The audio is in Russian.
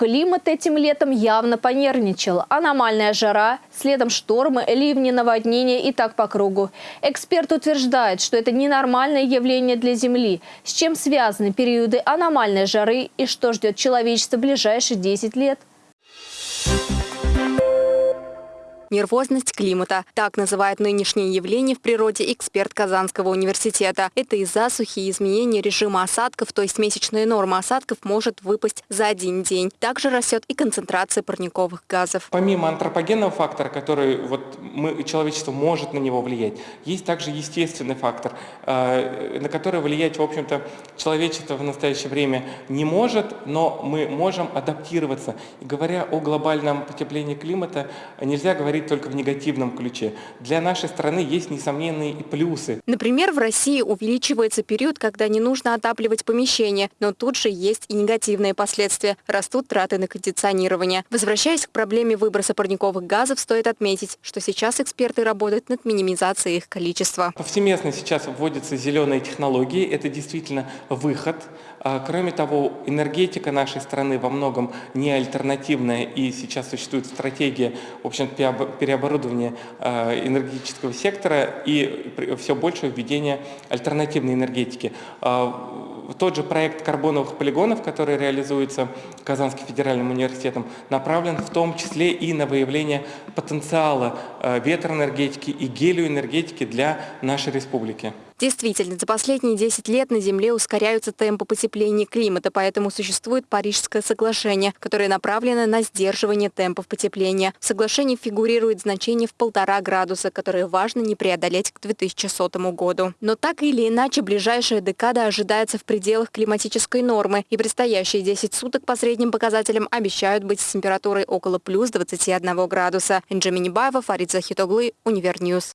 Климат этим летом явно понервничал. Аномальная жара, следом штормы, ливни, наводнения и так по кругу. Эксперт утверждает, что это ненормальное явление для Земли. С чем связаны периоды аномальной жары и что ждет человечество в ближайшие 10 лет? Нервозность климата. Так называют нынешнее явление в природе эксперт Казанского университета. Это из засухи и изменения режима осадков, то есть месячная норма осадков может выпасть за один день. Также растет и концентрация парниковых газов. Помимо антропогенного фактора, который вот мы, человечество может на него влиять, есть также естественный фактор, э, на который влиять, в общем-то, человечество в настоящее время не может, но мы можем адаптироваться. И говоря о глобальном потеплении климата, нельзя говорить только в негативном ключе. Для нашей страны есть несомненные и плюсы. Например, в России увеличивается период, когда не нужно отапливать помещение, но тут же есть и негативные последствия. Растут траты на кондиционирование. Возвращаясь к проблеме выброса парниковых газов, стоит отметить, что сейчас эксперты работают над минимизацией их количества. Повсеместно сейчас вводятся зеленые технологии. Это действительно выход. А, кроме того, энергетика нашей страны во многом не альтернативная, и сейчас существует стратегия, в общем переоборудования а, энергетического сектора и все больше введения альтернативной энергетики. А, тот же проект карбоновых полигонов, который реализуется Казанским федеральным университетом, направлен в том числе и на выявление потенциала ветроэнергетики и гелиоэнергетики для нашей республики. Действительно, за последние 10 лет на Земле ускоряются темпы потепления климата, поэтому существует Парижское соглашение, которое направлено на сдерживание темпов потепления. В соглашении фигурирует значение в полтора градуса, которое важно не преодолеть к 2100 году. Но так или иначе, ближайшая декада ожидается в пределах климатической нормы, и предстоящие 10 суток по средним показателям обещают быть с температурой около плюс 21 градуса. Энджи Минибаева, Фарид Захитоглы, Univer News.